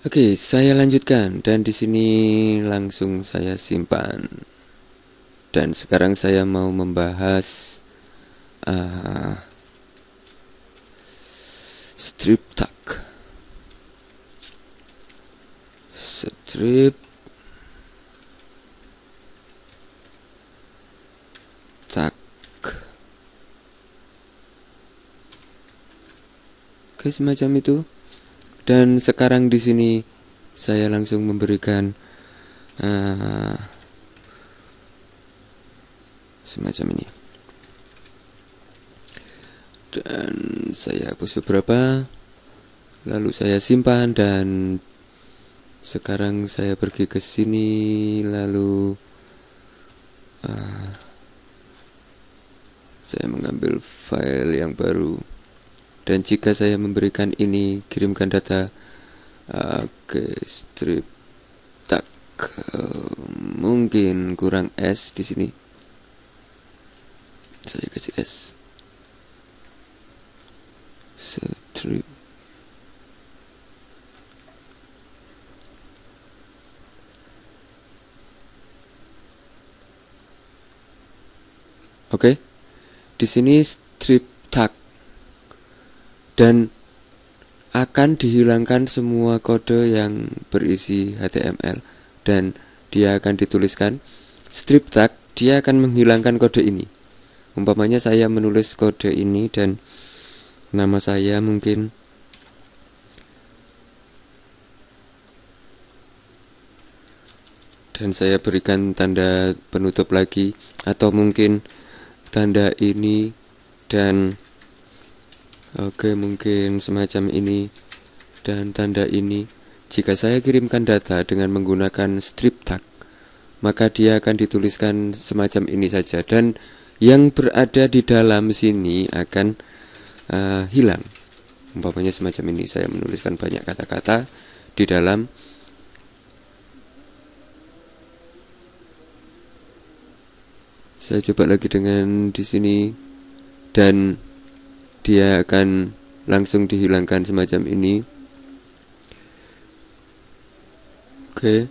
Oke, saya lanjutkan dan di sini langsung saya simpan. Dan sekarang saya mau membahas uh, strip tag. Strip tag. Oke, semacam itu. Dan sekarang di sini saya langsung memberikan uh, semacam ini. Dan saya hapus beberapa, lalu saya simpan dan sekarang saya pergi ke sini lalu uh, saya mengambil file yang baru dan jika saya memberikan ini kirimkan data uh, ke strip tak mungkin kurang S di sini. Saya kasih S. Strip. Oke, okay. di sini strip dan akan dihilangkan semua kode yang berisi HTML dan dia akan dituliskan strip tag dia akan menghilangkan kode ini. Umpamanya saya menulis kode ini dan nama saya mungkin dan saya berikan tanda penutup lagi atau mungkin tanda ini dan Oke, mungkin semacam ini dan tanda ini. Jika saya kirimkan data dengan menggunakan strip tag, maka dia akan dituliskan semacam ini saja dan yang berada di dalam sini akan uh, hilang. Umpamanya semacam ini, saya menuliskan banyak kata-kata di dalam Saya coba lagi dengan di sini dan dia akan langsung dihilangkan semacam ini. Oke.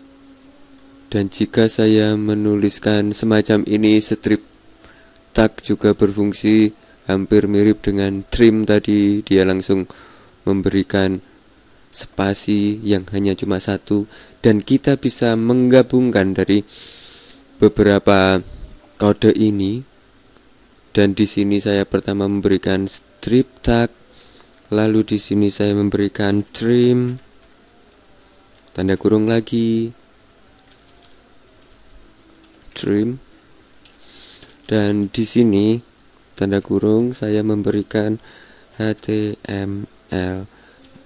Dan jika saya menuliskan semacam ini strip tag juga berfungsi hampir mirip dengan trim tadi. Dia langsung memberikan spasi yang hanya cuma satu. Dan kita bisa menggabungkan dari beberapa kode ini dan di sini saya pertama memberikan strip tag lalu di sini saya memberikan trim. Tanda kurung lagi. Trim. Dan di sini tanda kurung saya memberikan HTML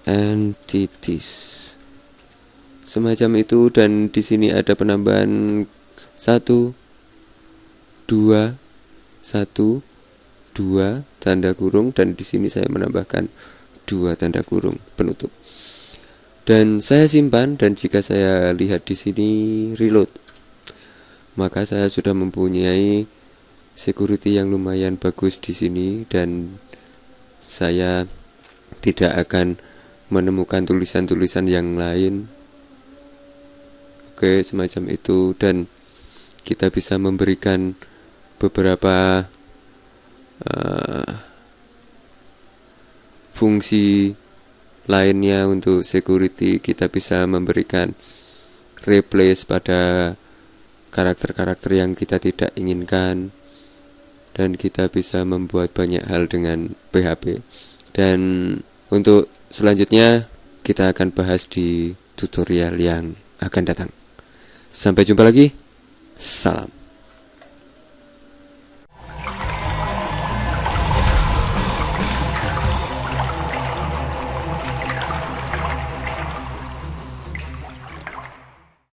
entities. Semacam itu dan di sini ada penambahan satu dua satu dua tanda kurung dan di sini saya menambahkan dua tanda kurung penutup. Dan saya simpan dan jika saya lihat di sini reload maka saya sudah mempunyai security yang lumayan bagus di sini dan saya tidak akan menemukan tulisan-tulisan yang lain. Oke, semacam itu dan kita bisa memberikan beberapa uh, fungsi lainnya untuk security kita bisa memberikan replace pada karakter-karakter yang kita tidak inginkan dan kita bisa membuat banyak hal dengan PHP dan untuk selanjutnya kita akan bahas di tutorial yang akan datang. Sampai jumpa lagi. Salam